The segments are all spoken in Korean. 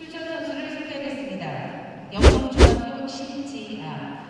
출전 선수를 소개하겠습니다. 영동중학교 신지아,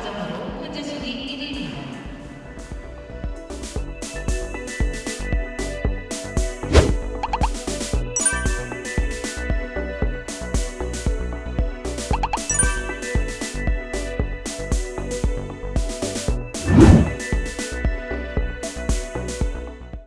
I don't know.